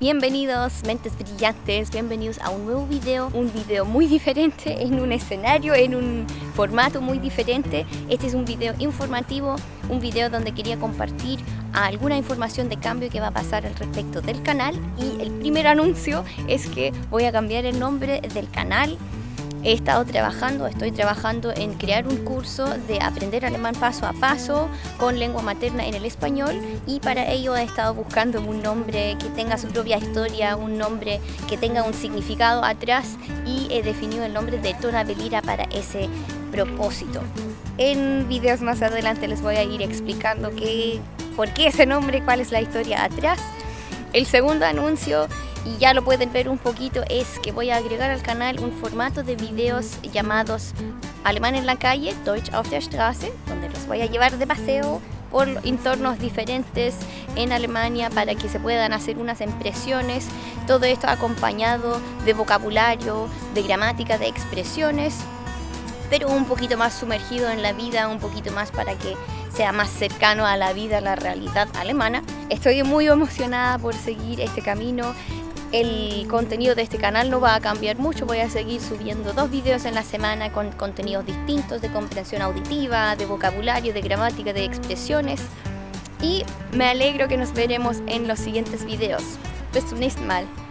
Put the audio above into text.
Bienvenidos mentes brillantes, bienvenidos a un nuevo video, un video muy diferente, en un escenario, en un formato muy diferente. Este es un video informativo, un video donde quería compartir alguna información de cambio que va a pasar al respecto del canal y el primer anuncio es que voy a cambiar el nombre del canal He estado trabajando, estoy trabajando en crear un curso de aprender alemán paso a paso con lengua materna en el español y para ello he estado buscando un nombre que tenga su propia historia, un nombre que tenga un significado atrás y he definido el nombre de Tona Belira para ese propósito. En videos más adelante les voy a ir explicando qué, por qué ese nombre, cuál es la historia atrás. El segundo anuncio y ya lo pueden ver un poquito es que voy a agregar al canal un formato de videos llamados Alemán en la calle, Deutsch auf der Straße, donde los voy a llevar de paseo por entornos diferentes en Alemania para que se puedan hacer unas impresiones, todo esto acompañado de vocabulario, de gramática, de expresiones, pero un poquito más sumergido en la vida, un poquito más para que sea más cercano a la vida, a la realidad alemana. Estoy muy emocionada por seguir este camino, el contenido de este canal no va a cambiar mucho, voy a seguir subiendo dos videos en la semana con contenidos distintos de comprensión auditiva, de vocabulario, de gramática, de expresiones y me alegro que nos veremos en los siguientes videos. Bis zum nächsten Mal.